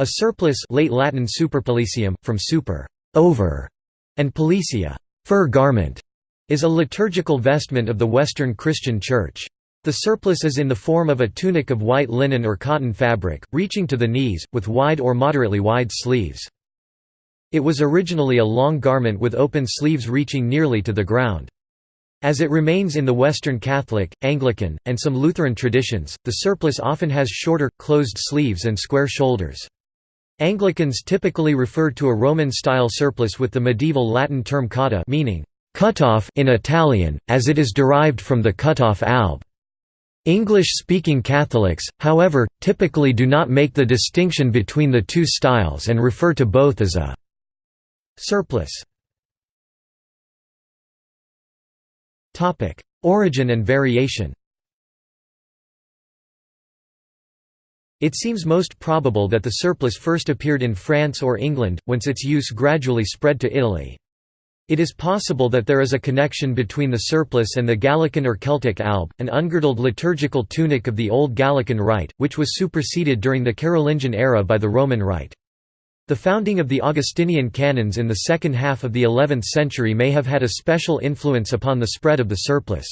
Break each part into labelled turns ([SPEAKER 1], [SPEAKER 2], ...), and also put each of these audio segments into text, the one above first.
[SPEAKER 1] A surplice late Latin superpelliceum, from super over", and pellicia fur garment", is a liturgical vestment of the Western Christian Church. The surplice is in the form of a tunic of white linen or cotton fabric, reaching to the knees, with wide or moderately wide sleeves. It was originally a long garment with open sleeves reaching nearly to the ground. As it remains in the Western Catholic, Anglican, and some Lutheran traditions, the surplice often has shorter, closed sleeves and square shoulders. Anglicans typically refer to a Roman-style surplice with the medieval Latin term cotta meaning «cutoff» in Italian, as it is derived from the cut-off alb. English-speaking Catholics, however, typically do not make the distinction between the two styles and refer to both as a surplice. Origin and variation It seems most probable that the surplice first appeared in France or England, whence its use gradually spread to Italy. It is possible that there is a connection between the surplice and the Gallican or Celtic alb, an ungirdled liturgical tunic of the Old Gallican Rite, which was superseded during the Carolingian era by the Roman Rite. The founding of the Augustinian canons in the second half of the 11th century may have had a special influence upon the spread of the surplice.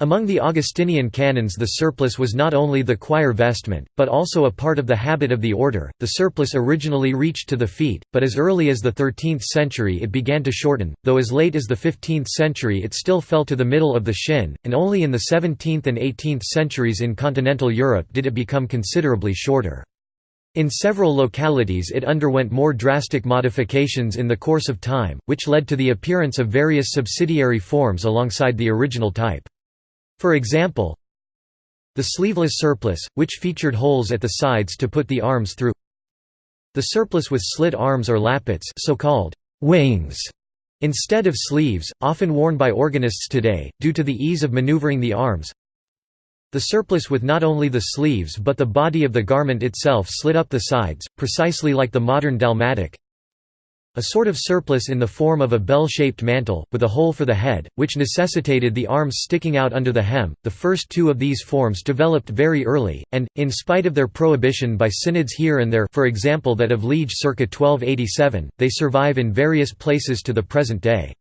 [SPEAKER 1] Among the Augustinian canons the surplice was not only the choir vestment, but also a part of the habit of the order. The surplice originally reached to the feet, but as early as the 13th century it began to shorten, though as late as the 15th century it still fell to the middle of the shin, and only in the 17th and 18th centuries in continental Europe did it become considerably shorter. In several localities it underwent more drastic modifications in the course of time, which led to the appearance of various subsidiary forms alongside the original type. For example, the sleeveless surplice, which featured holes at the sides to put the arms through. The surplice with slit arms or lappets so-called wings instead of sleeves, often worn by organists today, due to the ease of maneuvering the arms. The surplice with not only the sleeves but the body of the garment itself slit up the sides, precisely like the modern dalmatic a sort of surplice in the form of a bell-shaped mantle, with a hole for the head, which necessitated the arms sticking out under the hem. The first two of these forms developed very early, and, in spite of their prohibition by synods here and there for example that of Liege circa 1287, they survive in various places to the present day.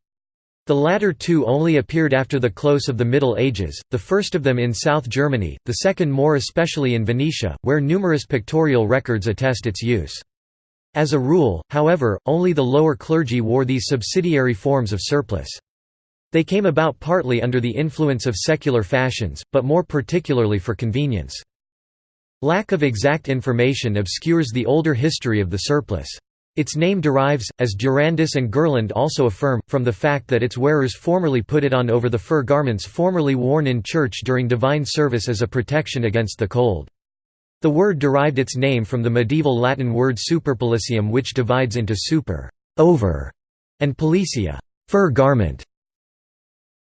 [SPEAKER 1] The latter two only appeared after the close of the Middle Ages, the first of them in South Germany, the second more especially in Venetia, where numerous pictorial records attest its use. As a rule, however, only the lower clergy wore these subsidiary forms of surplice. They came about partly under the influence of secular fashions, but more particularly for convenience. Lack of exact information obscures the older history of the surplice. Its name derives, as Durandus and Gerland also affirm, from the fact that its wearers formerly put it on over the fur garments formerly worn in church during divine service as a protection against the cold. The word derived its name from the medieval Latin word superpelliceum which divides into super over", and pellicia fur garment".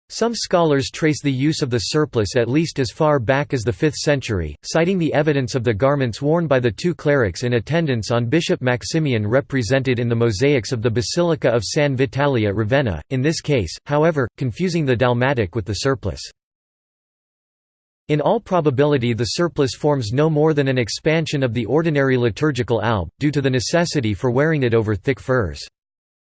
[SPEAKER 1] Some scholars trace the use of the surplice at least as far back as the 5th century, citing the evidence of the garments worn by the two clerics in attendance on Bishop Maximian represented in the mosaics of the Basilica of San Vitale at Ravenna, in this case, however, confusing the dalmatic with the surplice. In all probability the surplice forms no more than an expansion of the ordinary liturgical alb, due to the necessity for wearing it over thick furs.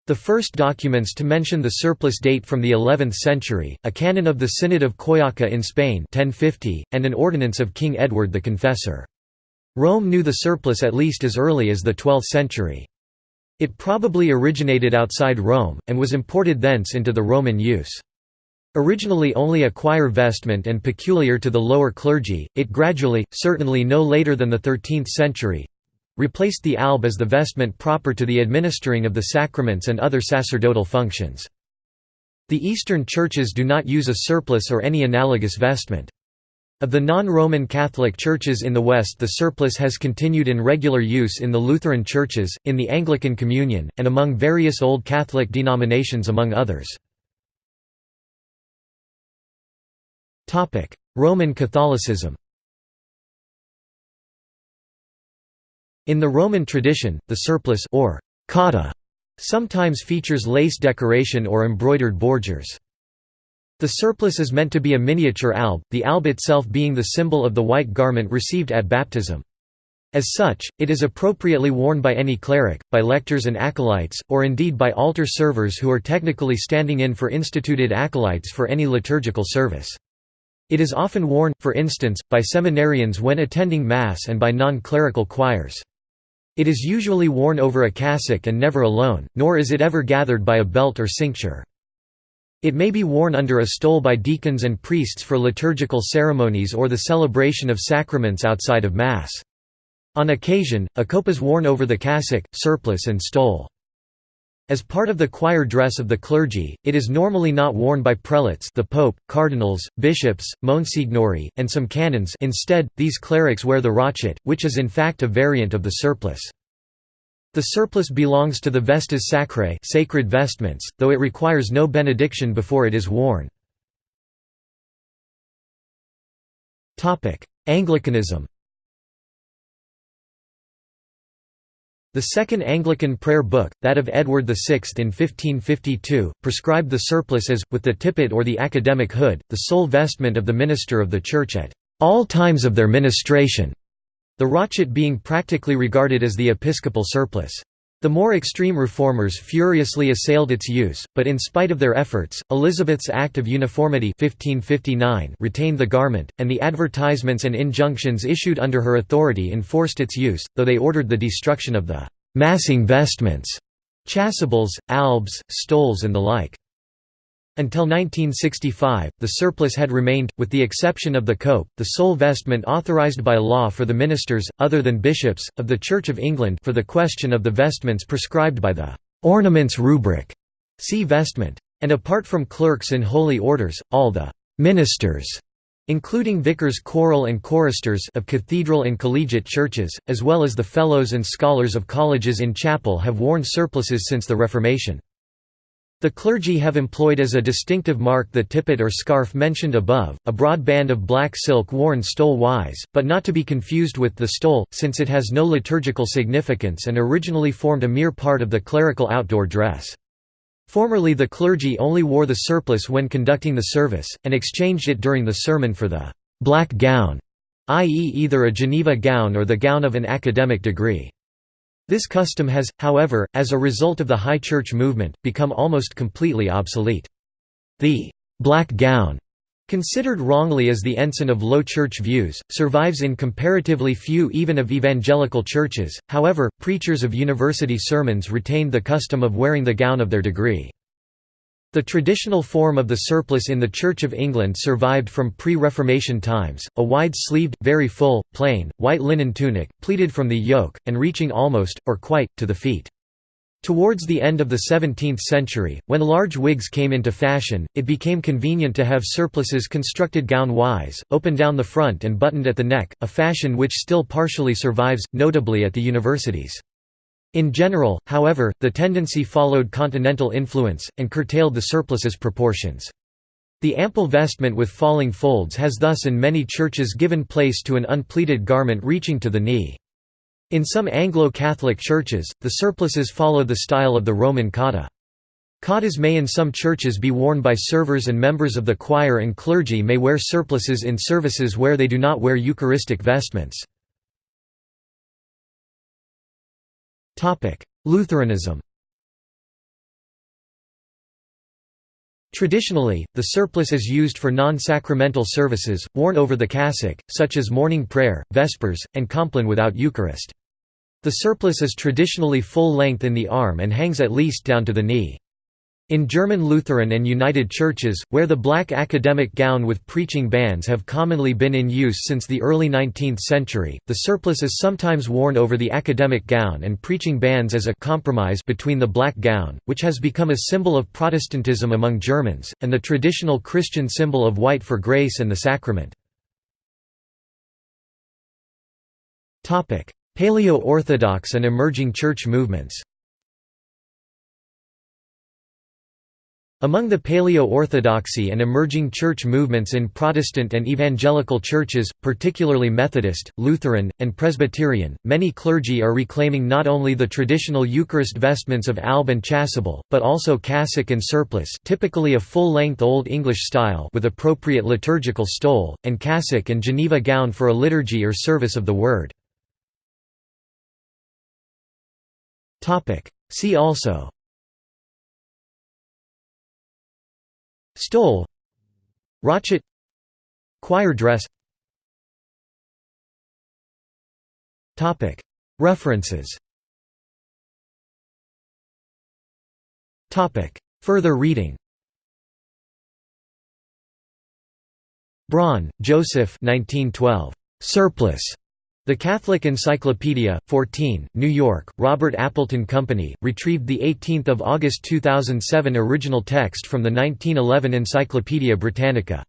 [SPEAKER 1] The first documents to mention the surplice date from the 11th century, a canon of the Synod of Coyaca in Spain 1050, and an ordinance of King Edward the Confessor. Rome knew the surplice at least as early as the 12th century. It probably originated outside Rome, and was imported thence into the Roman use. Originally only a choir vestment and peculiar to the lower clergy, it gradually, certainly no later than the 13th century, replaced the alb as the vestment proper to the administering of the sacraments and other sacerdotal functions. The Eastern churches do not use a surplice or any analogous vestment. Of the non-Roman Catholic churches in the West the surplice has continued in regular use in the Lutheran churches, in the Anglican Communion, and among various Old Catholic denominations among others. Roman Catholicism In the Roman tradition, the surplice or cotta sometimes features lace decoration or embroidered bordures. The surplice is meant to be a miniature alb, the alb itself being the symbol of the white garment received at baptism. As such, it is appropriately worn by any cleric, by lectors and acolytes, or indeed by altar servers who are technically standing in for instituted acolytes for any liturgical service. It is often worn, for instance, by seminarians when attending Mass and by non-clerical choirs. It is usually worn over a cassock and never alone, nor is it ever gathered by a belt or cincture. It may be worn under a stole by deacons and priests for liturgical ceremonies or the celebration of sacraments outside of Mass. On occasion, a cope is worn over the cassock, surplice and stole. As part of the choir dress of the clergy, it is normally not worn by prelates the pope, cardinals, bishops, monsignori, and some canons instead, these clerics wear the rochet, which is in fact a variant of the surplice. The surplice belongs to the vestes sacrae sacred vestments, though it requires no benediction before it is worn. Anglicanism The Second Anglican Prayer Book, that of Edward VI in 1552, prescribed the surplice as, with the tippet or the academic hood, the sole vestment of the minister of the Church at all times of their ministration, the rochet being practically regarded as the episcopal surplice. The more extreme reformers furiously assailed its use, but in spite of their efforts, Elizabeth's Act of Uniformity 1559 retained the garment, and the advertisements and injunctions issued under her authority enforced its use, though they ordered the destruction of the «massing vestments» chasubles, albs, stoles and the like. Until 1965, the surplice had remained, with the exception of the cope, the sole vestment authorized by law for the ministers, other than bishops, of the Church of England for the question of the vestments prescribed by the «ornaments rubric» see vestment. And apart from clerks in holy orders, all the «ministers» including vicars choral and choristers of cathedral and collegiate churches, as well as the fellows and scholars of colleges in chapel have worn surplices since the Reformation. The clergy have employed as a distinctive mark the tippet or scarf mentioned above, a broad band of black silk worn stole-wise, but not to be confused with the stole, since it has no liturgical significance and originally formed a mere part of the clerical outdoor dress. Formerly the clergy only wore the surplice when conducting the service, and exchanged it during the sermon for the «black gown», i.e. either a Geneva gown or the gown of an academic degree. This custom has, however, as a result of the High Church movement, become almost completely obsolete. The «black gown» considered wrongly as the ensign of low church views, survives in comparatively few even of evangelical churches, however, preachers of university sermons retained the custom of wearing the gown of their degree. The traditional form of the surplice in the Church of England survived from pre-Reformation times, a wide-sleeved, very full, plain, white linen tunic, pleated from the yoke, and reaching almost, or quite, to the feet. Towards the end of the 17th century, when large wigs came into fashion, it became convenient to have surplices constructed gown-wise, open down the front and buttoned at the neck, a fashion which still partially survives, notably at the universities. In general, however, the tendency followed continental influence, and curtailed the surplice's proportions. The ample vestment with falling folds has thus in many churches given place to an unpleated garment reaching to the knee. In some Anglo-Catholic churches, the surplices follow the style of the Roman cotta. Cottas may in some churches be worn by servers and members of the choir and clergy may wear surplices in services where they do not wear Eucharistic vestments. Lutheranism Traditionally, the surplice is used for non-sacramental services, worn over the cassock, such as morning prayer, vespers, and compline without Eucharist. The surplice is traditionally full length in the arm and hangs at least down to the knee. In German Lutheran and United Churches, where the black academic gown with preaching bands have commonly been in use since the early 19th century, the surplice is sometimes worn over the academic gown and preaching bands as a compromise between the black gown, which has become a symbol of Protestantism among Germans, and the traditional Christian symbol of white for grace and the sacrament. Paleo-Orthodox and emerging church movements Among the Paleo-Orthodoxy and emerging church movements in Protestant and evangelical churches, particularly Methodist, Lutheran, and Presbyterian, many clergy are reclaiming not only the traditional Eucharist vestments of alb and chasuble, but also cassock and surplice typically a full-length Old English style with appropriate liturgical stole, and cassock and Geneva gown for a liturgy or service of the Word. See also Stole Rochet Choir dress. Topic. References. Further reading. Braun, Joseph 1912. Surplice. The Catholic Encyclopedia, 14, New York, Robert Appleton Company, retrieved 18 August 2007 Original text from the 1911 Encyclopaedia Britannica